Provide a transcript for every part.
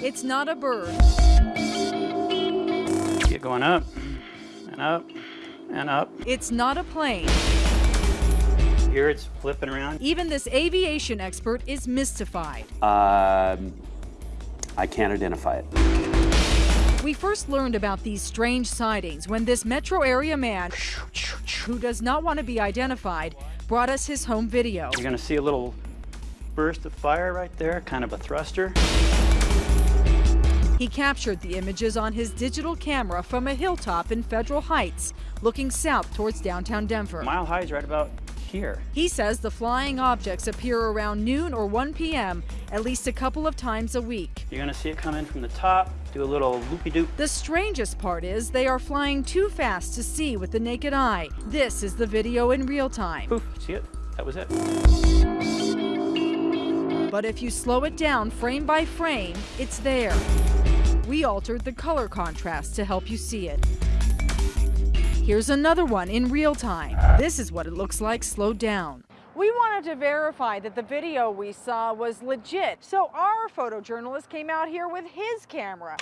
It's not a bird. Get going up and up and up. It's not a plane. Here it's flipping around. Even this aviation expert is mystified. Um, I can't identify it. We first learned about these strange sightings when this metro area man, who does not want to be identified, brought us his home video. You're gonna see a little burst of fire right there, kind of a thruster. He captured the images on his digital camera from a hilltop in Federal Heights, looking south towards downtown Denver. Mile high is right about here. He says the flying objects appear around noon or 1 p.m. at least a couple of times a week. You're gonna see it come in from the top, do a little loopy-doop. The strangest part is they are flying too fast to see with the naked eye. This is the video in real time. Poof, see it? That was it. But if you slow it down frame by frame, it's there. We altered the color contrast to help you see it. Here's another one in real time. This is what it looks like slowed down. We wanted to verify that the video we saw was legit, so our photojournalist came out here with his camera.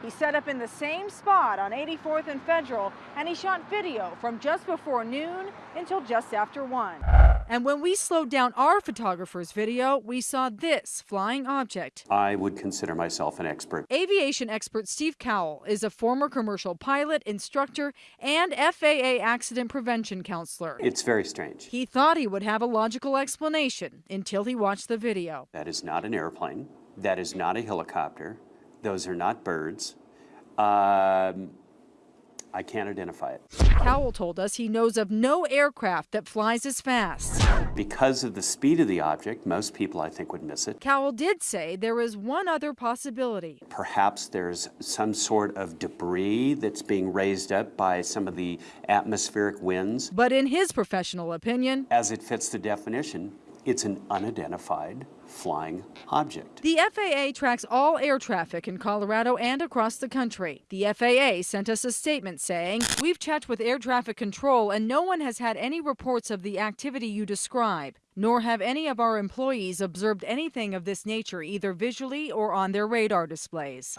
He set up in the same spot on 84th and Federal, and he shot video from just before noon until just after 1. And when we slowed down our photographer's video, we saw this flying object. I would consider myself an expert. Aviation expert Steve Cowell is a former commercial pilot, instructor, and FAA accident prevention counselor. It's very strange. He thought he would have a logical explanation until he watched the video. That is not an airplane. That is not a helicopter. Those are not birds. Um, I can't identify it. Cowell told us he knows of no aircraft that flies as fast. Because of the speed of the object, most people I think would miss it. Cowell did say there is one other possibility. Perhaps there's some sort of debris that's being raised up by some of the atmospheric winds. But in his professional opinion, As it fits the definition, it's an unidentified flying object. The FAA tracks all air traffic in Colorado and across the country. The FAA sent us a statement saying, We've checked with air traffic control and no one has had any reports of the activity you describe, nor have any of our employees observed anything of this nature either visually or on their radar displays.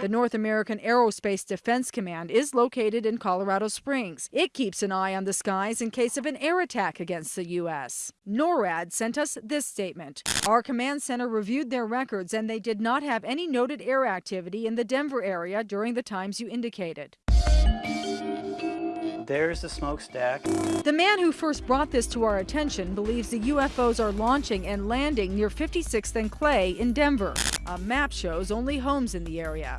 The North American Aerospace Defense Command is located in Colorado Springs. It keeps an eye on the skies in case of an air attack against the U.S. NORAD sent us this statement. Our command center reviewed their records and they did not have any noted air activity in the Denver area during the times you indicated. There's the smokestack. The man who first brought this to our attention believes the UFOs are launching and landing near 56th and Clay in Denver. A map shows only homes in the area.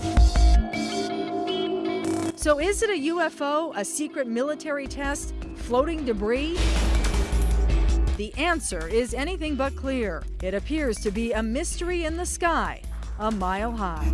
So is it a UFO, a secret military test, floating debris? The answer is anything but clear. It appears to be a mystery in the sky, a mile high.